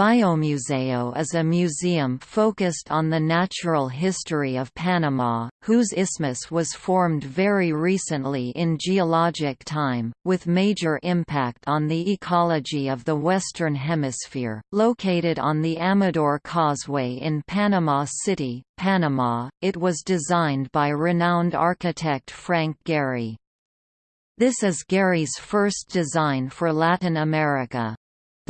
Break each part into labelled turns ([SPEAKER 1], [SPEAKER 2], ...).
[SPEAKER 1] Biomuseo is a museum focused on the natural history of Panama, whose isthmus was formed very recently in geologic time, with major impact on the ecology of the Western Hemisphere. Located on the Amador Causeway in Panama City, Panama, it was designed by renowned architect Frank Gehry. This is Gehry's first design for Latin America.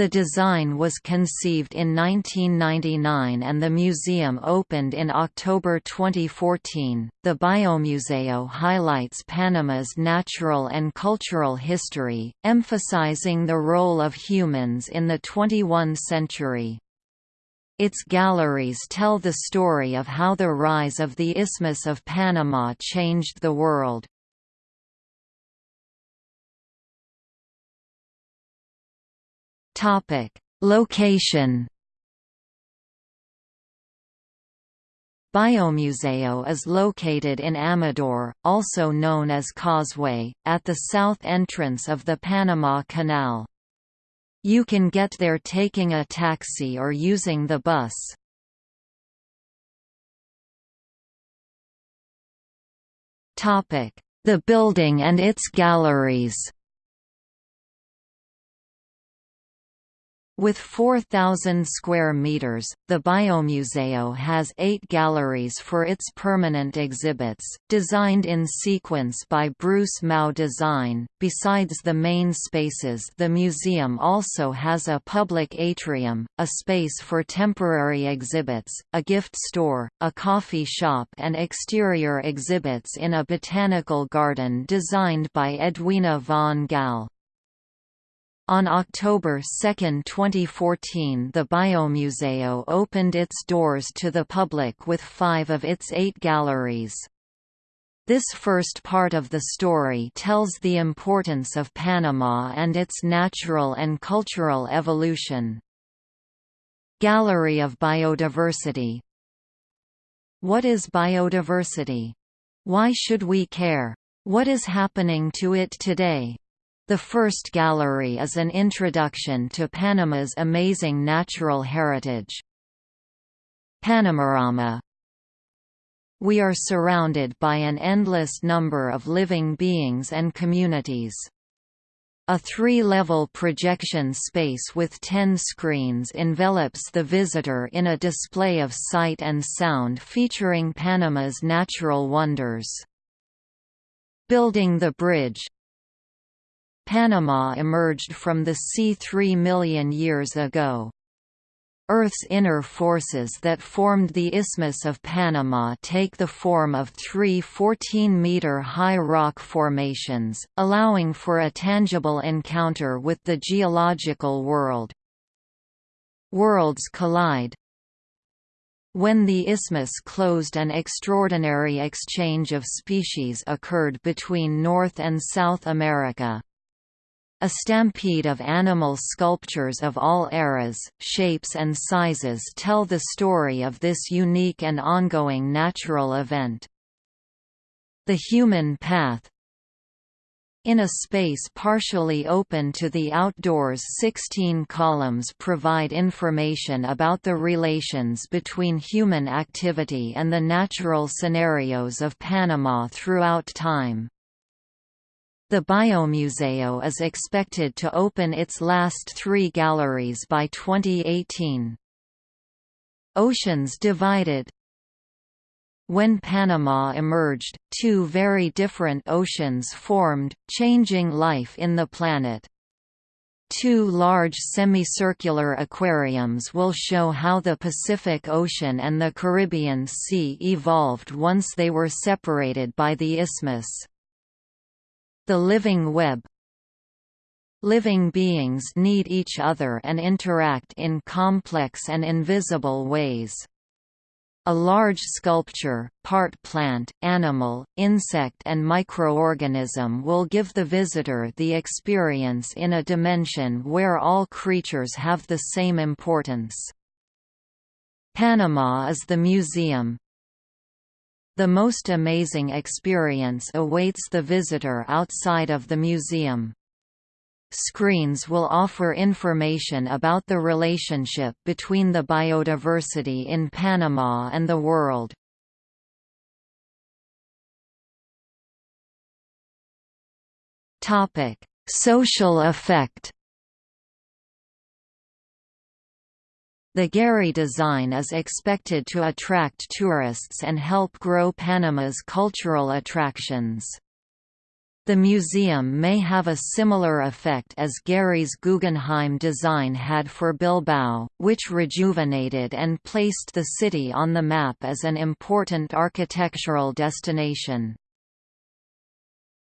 [SPEAKER 1] The design was conceived in 1999 and the museum opened in October 2014. The Biomuseo highlights Panama's natural and cultural history, emphasizing the role of humans in the 21 century. Its galleries tell the story of how the rise of the Isthmus of Panama changed the world. Topic: Location. Biomuseo is located in Amador, also known as Causeway, at the south entrance of the Panama Canal. You can get there taking a taxi or using the bus. The building and its galleries With 4,000 square meters, the Biomuseo has eight galleries for its permanent exhibits, designed in sequence by Bruce Mau Design. Besides the main spaces, the museum also has a public atrium, a space for temporary exhibits, a gift store, a coffee shop, and exterior exhibits in a botanical garden designed by Edwina von Gall. On October 2, 2014 the Biomuseo opened its doors to the public with five of its eight galleries. This first part of the story tells the importance of Panama and its natural and cultural evolution. Gallery of Biodiversity What is biodiversity? Why should we care? What is happening to it today? The first gallery is an introduction to Panama's amazing natural heritage. Panamarama We are surrounded by an endless number of living beings and communities. A three-level projection space with ten screens envelops the visitor in a display of sight and sound featuring Panama's natural wonders. Building the bridge Panama emerged from the sea three million years ago. Earth's inner forces that formed the Isthmus of Panama take the form of three 14-meter-high rock formations, allowing for a tangible encounter with the geological world. Worlds collide, when the isthmus closed an extraordinary exchange of species occurred between North and South America. A stampede of animal sculptures of all eras, shapes and sizes tell the story of this unique and ongoing natural event. The human path in a space partially open to the outdoors 16 columns provide information about the relations between human activity and the natural scenarios of Panama throughout time. The Biomuseo is expected to open its last three galleries by 2018. Oceans divided When Panama emerged, two very different oceans formed, changing life in the planet. Two large semicircular aquariums will show how the Pacific Ocean and the Caribbean Sea evolved once they were separated by the isthmus. The living web Living beings need each other and interact in complex and invisible ways. A large sculpture, part plant, animal, insect and microorganism will give the visitor the experience in a dimension where all creatures have the same importance. Panama is the museum, the most amazing experience awaits the visitor outside of the museum. Screens will offer information about the relationship between the biodiversity in Panama and the world. Social effect The Gehry design is expected to attract tourists and help grow Panama's cultural attractions. The museum may have a similar effect as Gehry's Guggenheim design had for Bilbao, which rejuvenated and placed the city on the map as an important architectural destination.